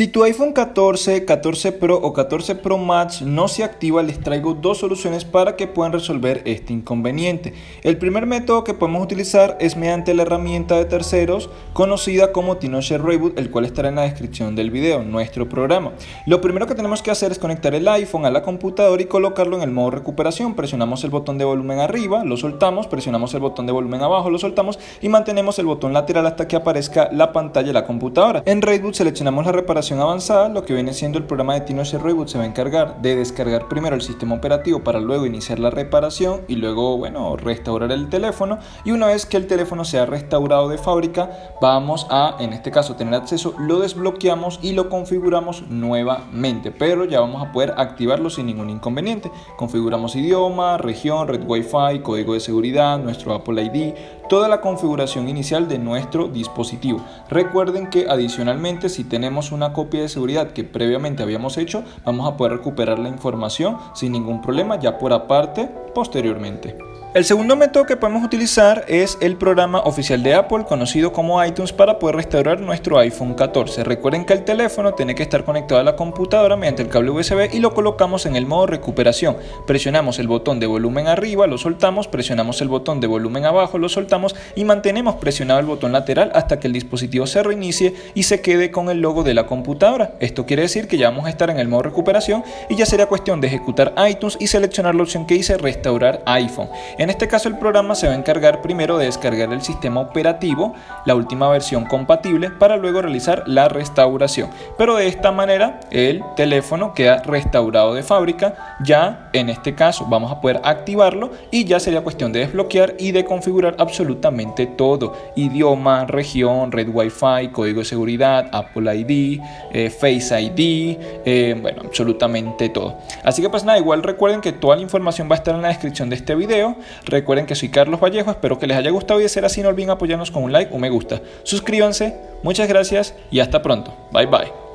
Si tu iPhone 14, 14 Pro o 14 Pro Max no se activa, les traigo dos soluciones para que puedan resolver este inconveniente. El primer método que podemos utilizar es mediante la herramienta de terceros conocida como TinoShare Reboot, el cual estará en la descripción del video, nuestro programa. Lo primero que tenemos que hacer es conectar el iPhone a la computadora y colocarlo en el modo recuperación. Presionamos el botón de volumen arriba, lo soltamos, presionamos el botón de volumen abajo, lo soltamos y mantenemos el botón lateral hasta que aparezca la pantalla de la computadora. En Reboot seleccionamos la reparación avanzada, lo que viene siendo el programa de TinoShare Reboot se va a encargar de descargar primero el sistema operativo para luego iniciar la reparación y luego, bueno, restaurar el teléfono. Y una vez que el teléfono sea restaurado de fábrica, vamos a, en este caso, tener acceso, lo desbloqueamos y lo configuramos nuevamente. Pero ya vamos a poder activarlo sin ningún inconveniente. Configuramos idioma, región, red Wi-Fi, código de seguridad, nuestro Apple ID, toda la configuración inicial de nuestro dispositivo. Recuerden que adicionalmente si tenemos una copia de seguridad que previamente habíamos hecho, vamos a poder recuperar la información sin ningún problema ya por aparte posteriormente. El segundo método que podemos utilizar es el programa oficial de Apple conocido como iTunes para poder restaurar nuestro iPhone 14. Recuerden que el teléfono tiene que estar conectado a la computadora mediante el cable USB y lo colocamos en el modo recuperación. Presionamos el botón de volumen arriba, lo soltamos, presionamos el botón de volumen abajo, lo soltamos y mantenemos presionado el botón lateral hasta que el dispositivo se reinicie y se quede con el logo de la computadora. Esto quiere decir que ya vamos a estar en el modo recuperación y ya sería cuestión de ejecutar iTunes y seleccionar la opción que dice restaurar iPhone. En este caso el programa se va a encargar primero de descargar el sistema operativo, la última versión compatible, para luego realizar la restauración. Pero de esta manera el teléfono queda restaurado de fábrica, ya en este caso vamos a poder activarlo y ya sería cuestión de desbloquear y de configurar absolutamente todo, idioma, región, red Wi-Fi, código de seguridad, Apple ID, eh, Face ID, eh, bueno, absolutamente todo. Así que pues nada, igual recuerden que toda la información va a estar en la descripción de este video. Recuerden que soy Carlos Vallejo, espero que les haya gustado y de ser así no olviden apoyarnos con un like o me gusta. Suscríbanse, muchas gracias y hasta pronto. Bye bye.